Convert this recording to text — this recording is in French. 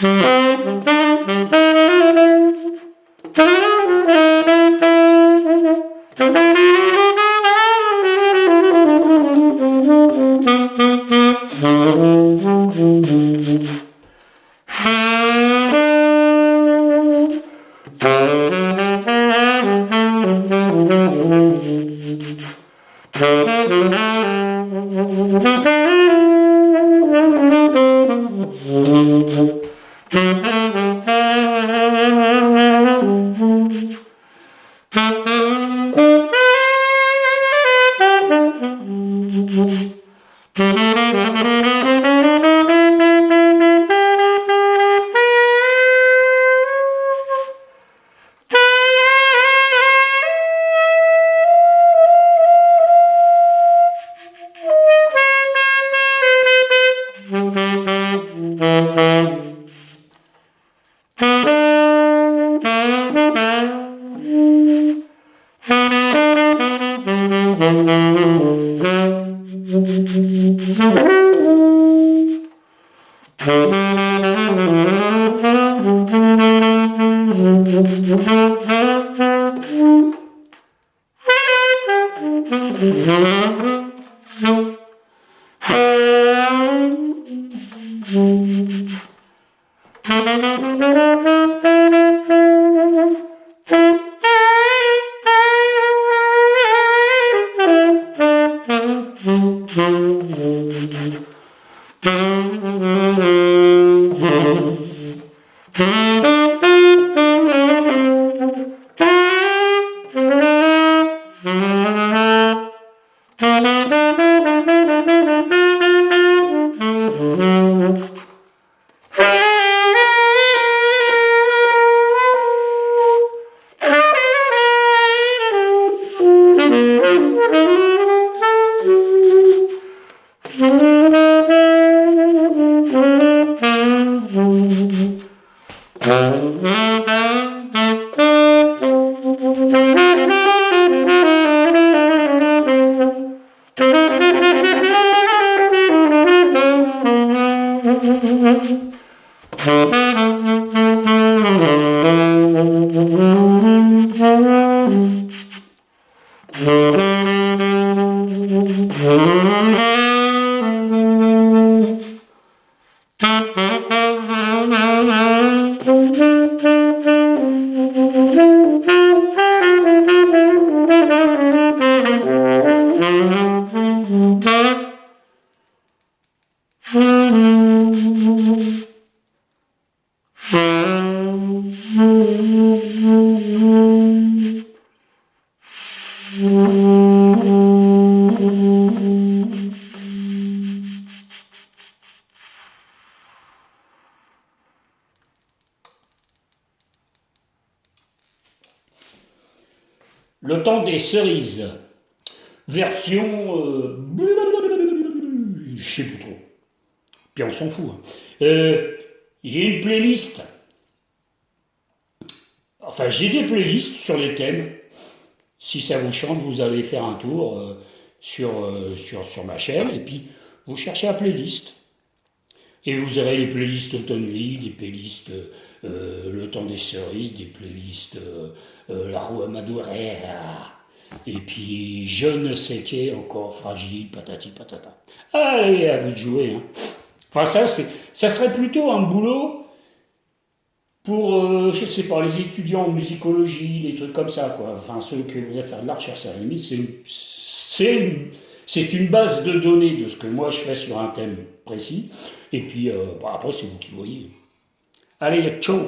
Mm-hmm. Mm-hmm. Mm-hmm. Mm-hmm. Le temps des cerises. Version... Euh, je sais plus trop. Puis on s'en fout. Hein. Euh, j'ai une playlist. Enfin, j'ai des playlists sur les thèmes. Si ça vous chante, vous allez faire un tour euh, sur, sur, sur ma chaîne. Et puis, vous cherchez la playlist. Et vous aurez les playlists autonomie league les playlists euh, Le temps des cerises, des playlists euh, euh, La roue Madureira, ah. Et puis je ne sais qui encore fragile, patati patata. Allez, à vous de jouer. Hein. Enfin, ça, ça serait plutôt un boulot pour, je sais pas, les étudiants en musicologie, les trucs comme ça, quoi. Enfin, ceux qui voudraient faire de la recherche, à la limite, c'est une c'est une base de données de ce que moi je fais sur un thème précis. Et puis, euh, bah, après, c'est vous qui voyez. Allez, ciao